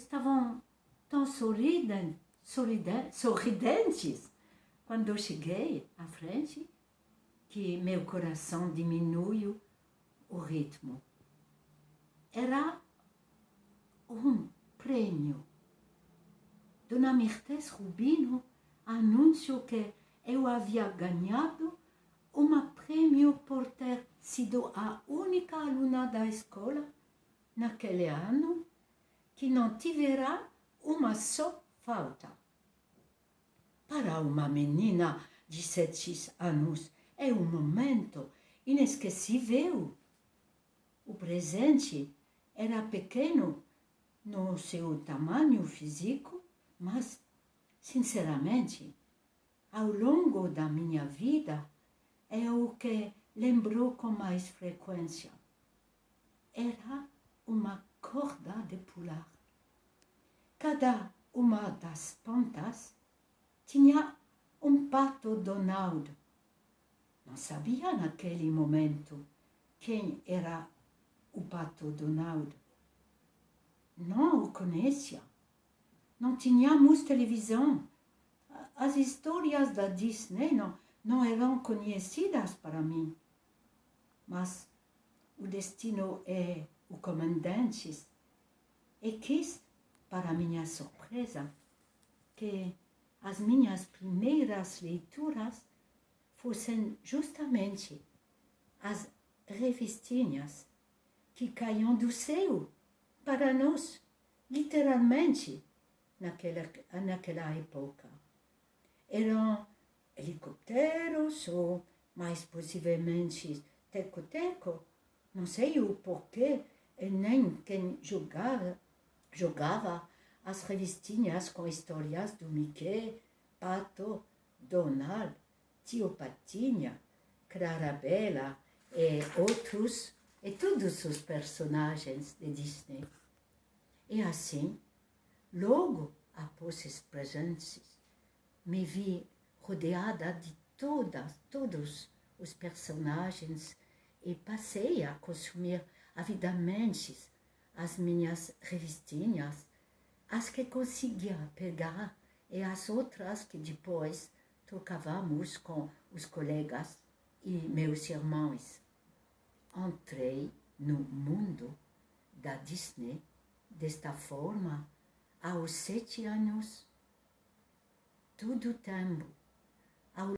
estavam tão sorridentes, sorridentes quando eu cheguei à frente que meu coração diminuiu o ritmo. Era um prêmio. Dona Mercedes Rubino anunciou que eu havia ganhado um prêmio por ter sido a única aluna da escola naquele ano que não tivera uma só falta. Para uma menina de sete anos, é um momento inesquecível. O presente era pequeno no seu tamanho físico, mas, sinceramente, ao longo da minha vida, é o que lembrou com mais frequência. Era uma corda de pular. Cada uma das pontas tinha um pato Donaldo não sabia naquele momento quem era o pato Donald. Não o conhecia. Não tínhamos televisão. As histórias da Disney não, não eram conhecidas para mim. Mas o destino é o comandante e quis, para minha surpresa, que as minhas primeiras leituras fossem justamente as revistinhas que caíam do céu para nós, literalmente, naquela, naquela época. Eram helicópteros ou, mais possivelmente, teco-teco, não sei o porquê, nem quem jogava, jogava as revistinhas com histórias do Mickey, Pato, Donald, Tio Patinha, Clarabella e outros, e todos os personagens de Disney. E assim, logo após esses presentes, me vi rodeada de todas, todos os personagens e passei a consumir avidamente as minhas revistinhas, as que conseguia pegar e as outras que depois trocávamos com os colegas e meus irmãos. Entrei no mundo da Disney desta forma aos sete anos. Todo o tempo